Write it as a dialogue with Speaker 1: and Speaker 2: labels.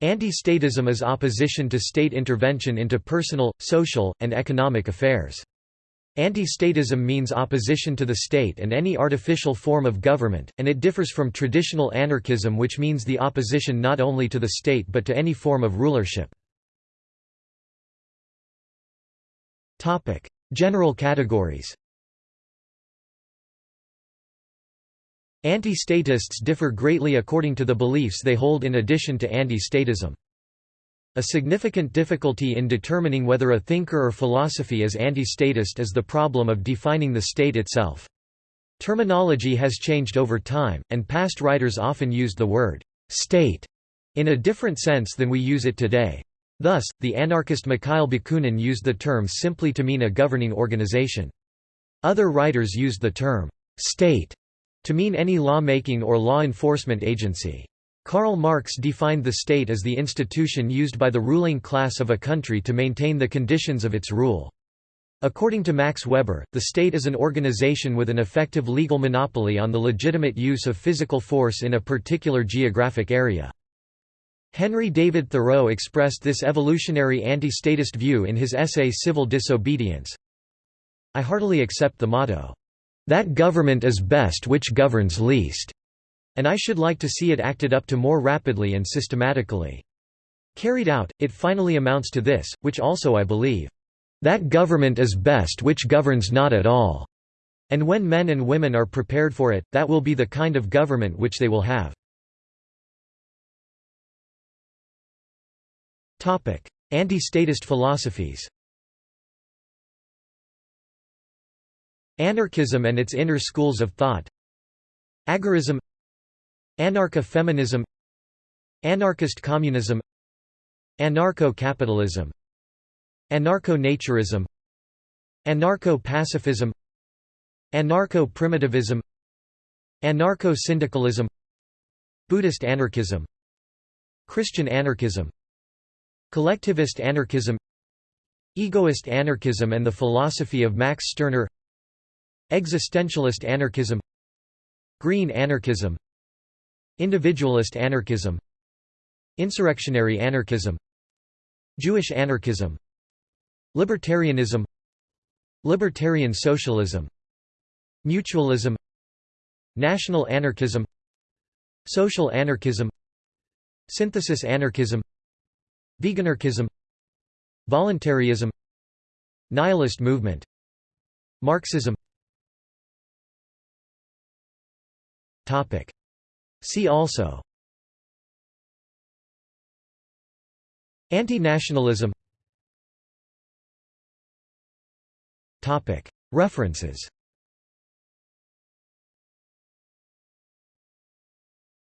Speaker 1: Anti-statism is opposition to state intervention into personal, social, and economic affairs. Anti-statism means opposition to the state and any artificial form of government, and it differs from traditional anarchism which means the opposition not only to the state but to any form of rulership. General categories Anti-statists differ greatly according to the beliefs they hold in addition to anti-statism. A significant difficulty in determining whether a thinker or philosophy is anti-statist is the problem of defining the state itself. Terminology has changed over time, and past writers often used the word «state» in a different sense than we use it today. Thus, the anarchist Mikhail Bakunin used the term simply to mean a governing organization. Other writers used the term «state» to mean any law-making or law enforcement agency. Karl Marx defined the state as the institution used by the ruling class of a country to maintain the conditions of its rule. According to Max Weber, the state is an organization with an effective legal monopoly on the legitimate use of physical force in a particular geographic area. Henry David Thoreau expressed this evolutionary anti-statist view in his essay Civil Disobedience. I heartily accept the motto, that government is best which governs least, and I should like to see it acted up to more rapidly and systematically. Carried out, it finally amounts to this, which also I believe. That government is best which governs not at all. And when men and women are prepared for it, that will be the kind of government which they will have. Anti-statist philosophies Anarchism and its inner schools of thought. Agorism. Anarcha-feminism Anarchist communism. Anarcho-capitalism. Anarcho-naturism. Anarcho-pacifism. Anarcho-primitivism. Anarcho-syndicalism. Buddhist anarchism. Christian anarchism. Collectivist anarchism. Egoist anarchism and the philosophy of Max Stirner Existentialist anarchism Green anarchism Individualist anarchism Insurrectionary anarchism Jewish anarchism Libertarianism Libertarian socialism Mutualism National anarchism Social anarchism Synthesis anarchism Veganarchism Voluntarism Nihilist movement Marxism See also. Anti-nationalism. References